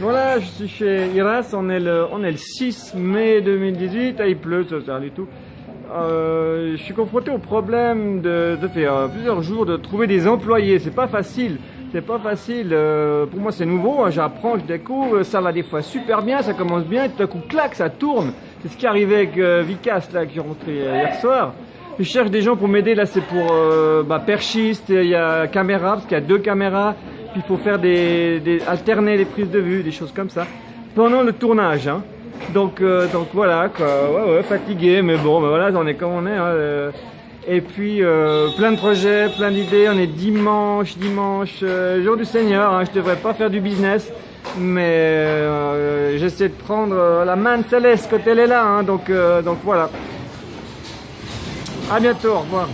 Voilà, je suis chez Iras, on est le, on est le 6 mai 2018, ah, il pleut, ça sert du tout. Euh, je suis confronté au problème de, de faire euh, plusieurs jours de trouver des employés, c'est pas facile. C'est pas facile, euh, pour moi c'est nouveau, hein, j'apprends, je découvre, ça va des fois super bien, ça commence bien, et tout à coup, clac, ça tourne. C'est ce qui arrivé avec Vicas, là, qui est rentré hier soir. Je cherche des gens pour m'aider, là c'est pour bah, perchiste, il y a caméra, parce qu'il y a deux caméras, puis il faut faire des, alterner les prises de vue, des choses comme ça, pendant le tournage. Hein. Donc, euh, donc voilà, quoi. Ouais, ouais, fatigué, mais bon, ben voilà, on est comme on est. Hein, euh. Et puis euh, plein de projets, plein d'idées. On est dimanche, dimanche, jour du Seigneur. Hein. Je devrais pas faire du business, mais j'essaie de prendre la main de Céleste quand elle est là. Hein. Donc, donc voilà. À bientôt, au revoir.